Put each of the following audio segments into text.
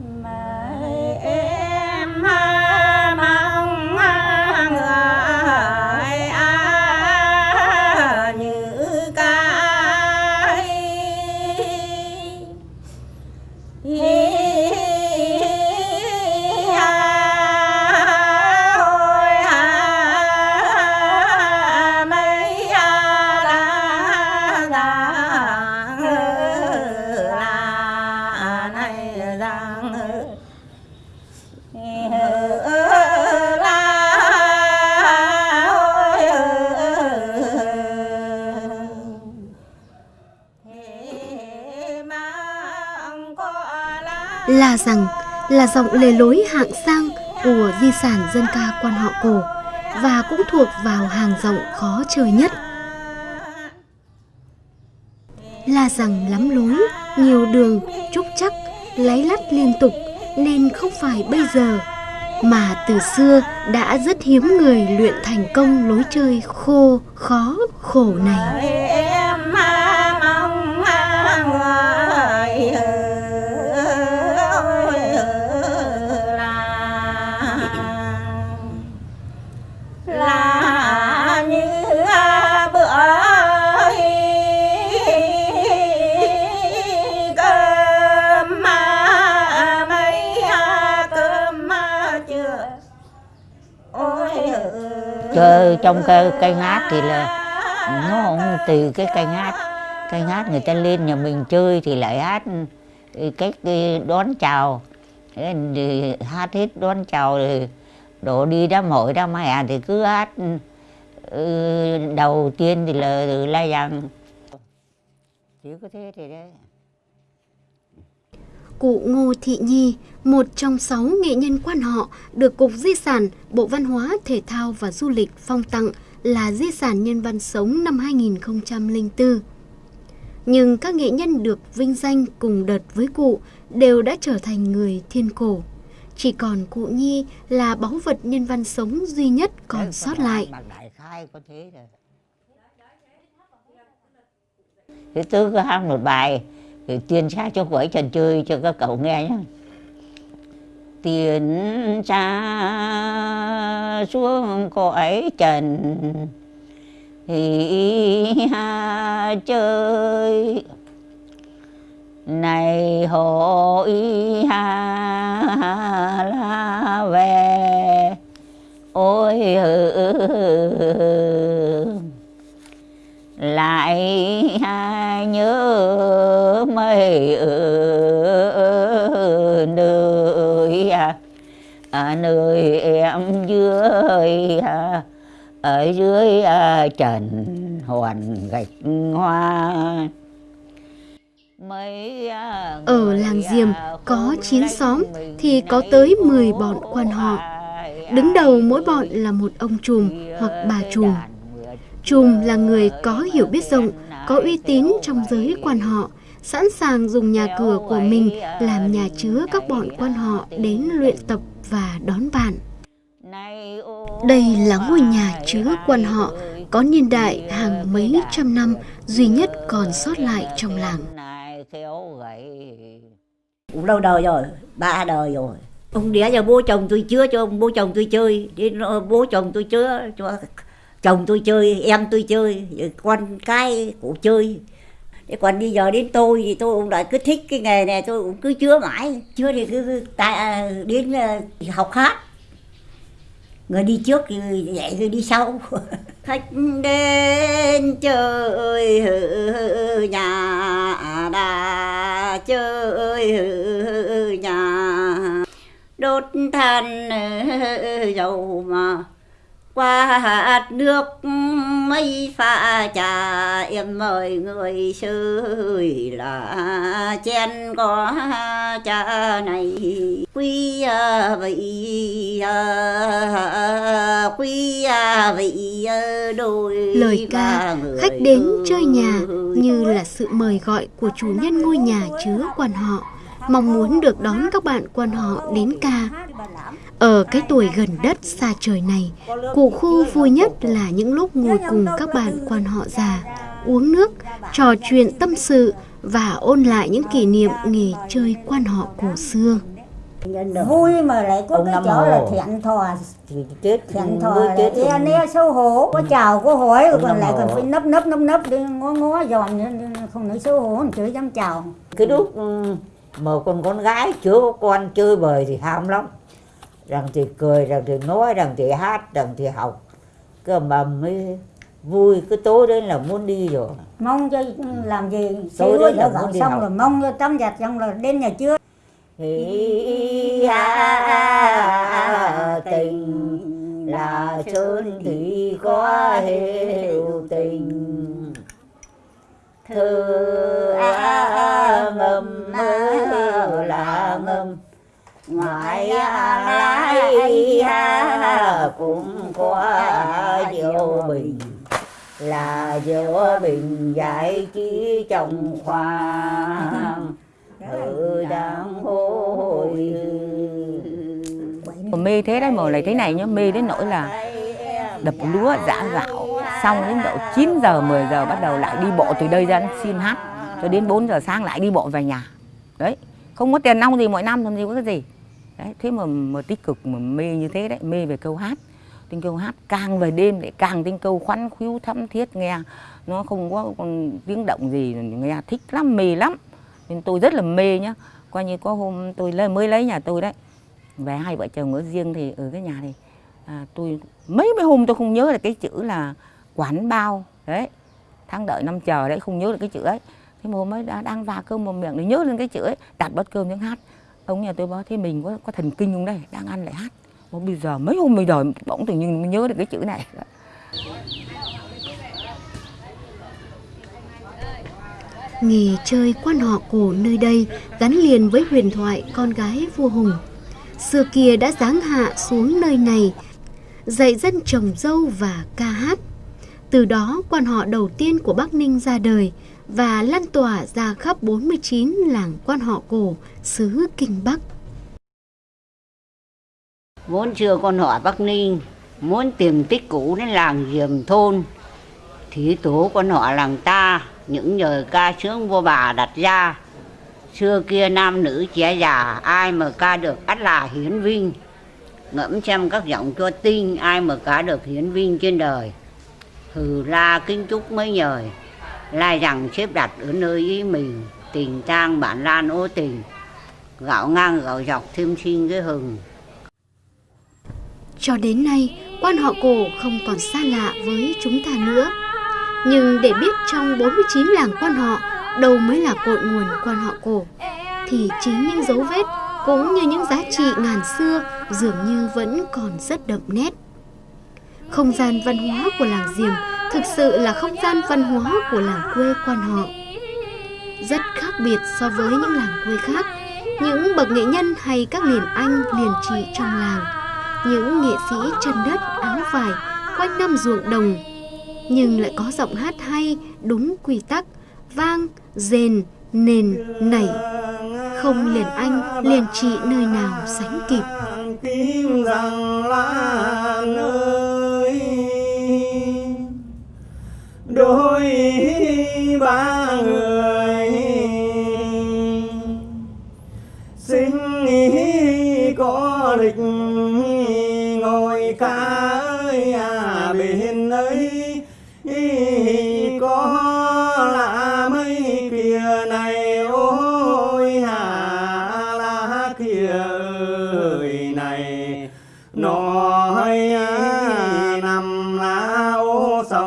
em rằng là giọng lề lối hạng sang của di sản dân ca quan họ cổ và cũng thuộc vào hàng giọng khó chơi nhất. La rằng lắm lối, nhiều đường, trúc chắc, láy lắt liên tục nên không phải bây giờ mà từ xưa đã rất hiếm người luyện thành công lối chơi khô, khó, khổ này. Trong cây, cây ngát thì là nó không từ cái cây ngát cây ngát người ta lên nhà mình chơi thì lại hát ừ, cách ừ, đón chào. Thì hát hết đón chào rồi đổ đi đám hội đám hè thì cứ hát ừ, đầu tiên thì là lai giang chỉ có thế thì đấy. Cụ Ngô Thị Nhi, một trong sáu nghệ nhân quan họ được Cục Di sản Bộ Văn hóa, Thể thao và Du lịch phong tặng là Di sản Nhân văn sống năm 2004. Nhưng các nghệ nhân được vinh danh cùng đợt với cụ đều đã trở thành người thiên cổ. Chỉ còn cụ Nhi là báu vật nhân văn sống duy nhất còn sót lại. Thế tôi có hát một bài thì tiên xa cho quẩy trần chơi cho các cậu nghe nhé. Tiền xa xuống cõi trần, thì ha chơi này hội ha la về ôi lại nhớ mấy nơi à, à, nơi em dưới à, ở dưới trần hoàn gạch hoa Ở làng Diềm có khôn 9 lanh xóm thì có tới 10 khổ bọn quan họ. Đứng đầu mỗi bọn là một ông trùm hoặc bà trùm. Trùm là người có hiểu biết rộng, có uy tín trong giới quan họ, sẵn sàng dùng nhà cửa của mình làm nhà chứa các bọn quan họ đến luyện tập và đón bạn. Đây là ngôi nhà chứa quan họ có niên đại hàng mấy trăm năm duy nhất còn sót lại trong làng. cũng lâu đời rồi ba đời rồi ông đẻ cho bố chồng tôi chứa cho bố chồng tôi chơi đến bố chồng tôi chứa cho chồng tôi chơi, em tôi chơi, con cái cũng chơi. Thế còn bây giờ đến tôi thì tôi cũng lại cứ thích cái nghề này, tôi cũng cứ chứa mãi. Chứa thì cứ tại à, đến à, học hát. Người đi trước thì dạy, người đi sau. Khách đến chơi nhà đã chơi nhà. Đốt than dầu mà qua hạt nước mấy pha trà em mời người chơi là chén có trà này. Quý à, vị à, quý à, vị đôi Lời ca khách đến chơi nhà như là sự mời gọi của chủ nhân ngôi nhà chứa quan họ, mong muốn được đón các bạn quan họ đến ca. Ở cái tuổi gần đất xa trời này, cụ khu vui nhất là những lúc ngồi cùng các bạn quan họ già, uống nước, trò chuyện tâm sự và ôn lại những kỷ niệm nghề chơi quan họ cổ xưa. vui mà lại có cái chỗ là thiện thò. Thì chết thiện thò mới là chết e ne xấu hổ có chào có hỏi còn lại còn phải nấp nấp nấp nấp đi ngó ngó dòm nên không nói xấu hổ không chửi dám chào. Cái lúc ừ, mà còn con gái chưa có con chơi bời thì ham lắm rằng thì cười rằng thì nói rằng thì hát rằng thì học. Cơ mà mới vui cái tối đấy là muốn đi rồi. Mong cho làm gì đây lúa là muốn đi xong học. rồi mong cho tắm giặt xong rồi đến nhà chưa tình là sơn thì có hiệu tình. Thơ mơ là ngâm ngoại ha cũng có diệu bình. là diệu bình giải trí trong khoang. Ở đang hồi mê thế đấy mà lại thế này nhá. Mê đến nỗi là đập lúa giã gạo. xong đến độ 9 giờ 10 giờ bắt đầu lại đi bộ từ đây ra xin hát cho đến 4 giờ sáng lại đi bộ về nhà. Đấy không có tiền nong gì mỗi năm làm gì có cái gì đấy thế mà, mà tích cực mà mê như thế đấy mê về câu hát. Tinh câu hát càng về đêm lại càng tinh câu khoắn khiếu thắm thiết nghe. Nó không có còn tiếng động gì nghe thích lắm mê lắm. Nên tôi rất là mê nhá. Coi như có hôm tôi lấy, mới lấy nhà tôi đấy. Về hai vợ chồng ở riêng thì ở cái nhà này à, tôi mấy mấy hôm tôi không nhớ là cái chữ là quán bao. Đấy tháng đợi năm chờ đấy không nhớ được cái chữ ấy. Thế mà hôm ấy đã đang vào cơm một miệng để nhớ lên cái chữ ấy đặt bát cơm tiếng hát ông nhà tôi bảo thế mình có có thần kinh không đây đang ăn lại hát mà bây giờ mấy hôm mình đợi bỗng tự nhiên mình nhớ được cái chữ này Nghề chơi quan họ cổ nơi đây gắn liền với huyền thoại con gái vua Hùng. Xưa kia đã giáng hạ xuống nơi này, dạy dân trồng dâu và ca hát. Từ đó quan họ đầu tiên của Bắc Ninh ra đời và lan tỏa ra khắp 49 làng quan họ cổ, xứ Kinh Bắc. vốn chưa con họ Bắc Ninh muốn tìm tích cũ đến làng Diềm thôn, thì tổ con họ làng ta, những lời ca sướng vua bà đặt ra. Xưa kia nam nữ trẻ già, ai mà ca được ắt là hiến vinh. Ngẫm xem các giọng cho tinh, ai mà ca được hiến vinh trên đời. Hừ la kính chúc mấy nhời lai rằng xếp đặt ở nơi ý mình tình trang bản lan ô tình gạo ngang gạo dọc thêm xin cái hừng Cho đến nay, quan họ cổ không còn xa lạ với chúng ta nữa. Nhưng để biết trong 49 làng quan họ đâu mới là cội nguồn quan họ cổ, thì chính những dấu vết cũng như những giá trị ngàn xưa dường như vẫn còn rất đậm nét. Không gian văn hóa của làng Diềm thực sự là không gian văn hóa của làng quê quan họ. Rất khác biệt so với những làng quê khác, những bậc nghệ nhân hay các liền anh liền chị trong làng. Những nghệ sĩ chân đất áo vải quanh năm ruộng đồng. Nhưng lại có giọng hát hay đúng quy tắc vang rền nền nảy. Không liền anh liền chị nơi nào sánh kịp. Tim rằng là nơi ba người. Xin có lịch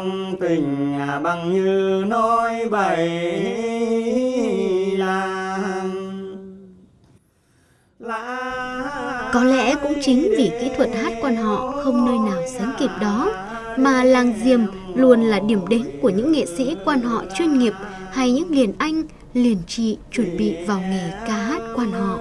trong tình à, bằng như nói bậy là có lẽ cũng chính vì kỹ thuật hát quan họ không nơi nào sánh kịp đó mà làng diềm luôn là điểm đến của những nghệ sĩ quan họ chuyên nghiệp hay những liền anh liền chị chuẩn bị vào nghề ca hát quan họ.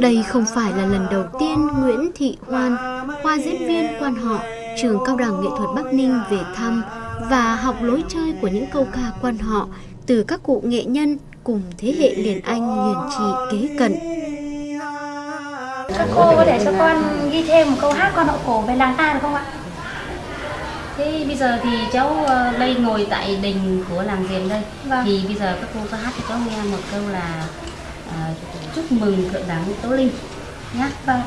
Đây không phải là lần đầu tiên Nguyễn Thị Hoan, khoa diễn viên quan họ, trường cao đẳng nghệ thuật Bắc Ninh về thăm và học lối chơi của những câu ca quan họ từ các cụ nghệ nhân cùng thế hệ liền anh liền chị kế cận. Các cô có thể cho con ghi thêm một câu hát quan họ cổ về làng ta được không ạ? Thế bây giờ thì cháu ờ, đây ngồi tại đình của làng Diềm đây Vâng. Thì bây giờ các cô có hát cho cháu nghe một câu là ờ, chúc mừng thượng đẳng Tố Linh nhé. Vâng.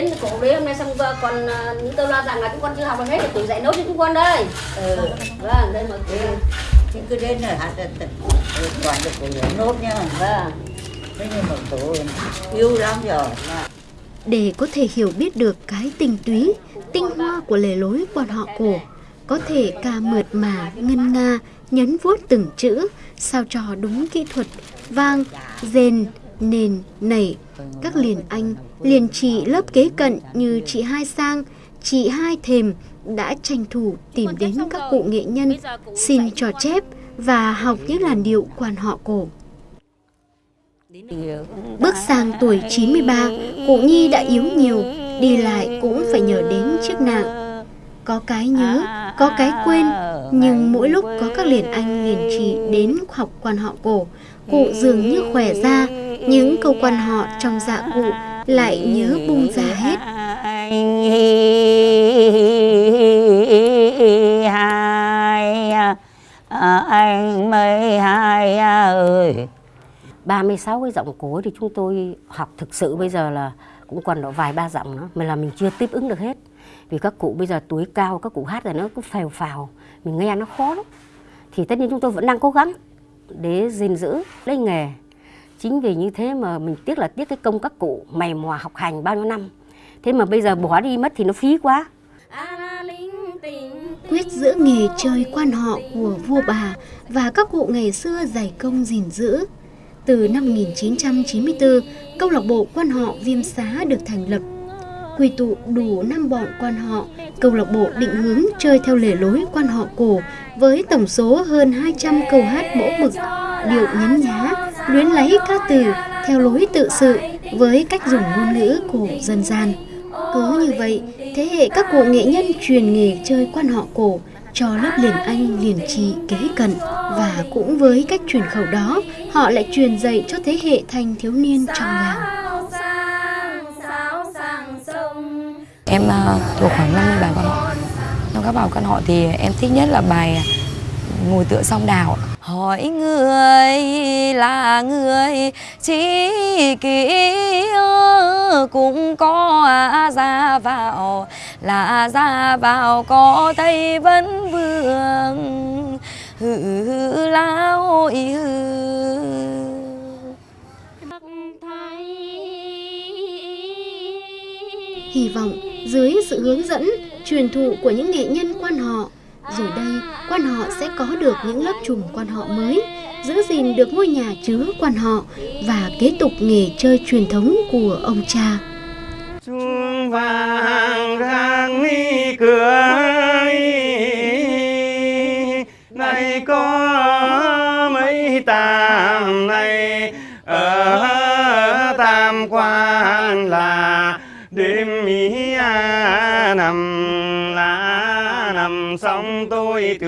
Đến cổ đấy hôm nay xong ờ, còn ờ, những tôi lo rằng là chúng con chưa học được hết thì tôi dạy nốt cho chúng con đây. Ừ. Vâng, đây mọi người. Chứ cứ đến là hạt toàn được của nốt nha Vâng. Thế nhưng mà tôi yêu lắm rồi Để có thể hiểu biết được cái tinh túy, tinh hoa của lề lối quan họ cổ, có thể ca mượt mà, ngân nga, nhấn vuốt từng chữ, sao cho đúng kỹ thuật, vang, rền, nền, nảy. Các liền anh, liền chị lớp kế cận như chị Hai Sang, chị Hai Thềm đã tranh thủ tìm đến các cụ nghệ nhân, xin trò chép và học những làn điệu quan họ cổ. Bước sang tuổi 93, cụ Nhi đã yếu nhiều, đi lại cũng phải nhờ đến chiếc nạng. Có cái nhớ, có cái quên, nhưng mỗi lúc có các liền anh liền chị đến học quan họ cổ, cụ dường như khỏe ra, những câu quan họ trong dạ cụ lại nhớ bung ra hết. hai à, anh mấy hai ơi. 36 cái giọng cổ thì chúng tôi học thực sự bây giờ là cũng còn độ vài ba giọng nữa mà là mình chưa tiếp ứng được hết. Vì các cụ bây giờ tuổi cao các cụ hát rồi nó cứ phèo phào mình nghe nó khó lắm. Thì tất nhiên chúng tôi vẫn đang cố gắng để gìn giữ lấy nghề chính vì như thế mà mình tiếc là tiếc cái công các cụ mày mò học hành bao nhiêu năm thế mà bây giờ bỏ đi mất thì nó phí quá Quyết giữa nghề chơi quan họ của vua bà và các cụ ngày xưa dày công gìn giữ. Từ năm 1994, câu lạc bộ quan họ Viêm Xá được thành lập. Quy tụ đủ năm bọn quan họ, câu lạc bộ định hướng chơi theo lề lối quan họ cổ với tổng số hơn 200 câu hát mẫu mực, điệu nhấn nhá, luyến lấy các từ theo lối tự sự với cách dùng ngôn ngữ cổ dân gian. Cứ như vậy, thế hệ các cụ nghệ nhân truyền nghề chơi quan họ cổ cho lớp liền anh liền chị kế cận. Và cũng với cách truyền khẩu đó họ lại truyền dạy cho thế hệ thanh thiếu niên trong làng. Em ờ, thuộc khoảng 50 bài quan họ Trong các bài quan họ thì em thích nhất là bài Ngồi tựa song đào Hỏi người là người chỉ kỹ cũng có ra vào là ra vào có thấy vẫn vương. Hừ hừ la hừ hy vọng dưới sự hướng dẫn truyền thụ của những nghệ nhân quan họ rồi đây, quan họ sẽ có được những lớp trùm quan họ mới, giữ gìn được ngôi nhà chứa quan họ và kế tục nghề chơi truyền thống của ông cha. Chuông vàng rạng mi cửa này có mấy tàm này, ở tam quan là ý tôi là xong tôi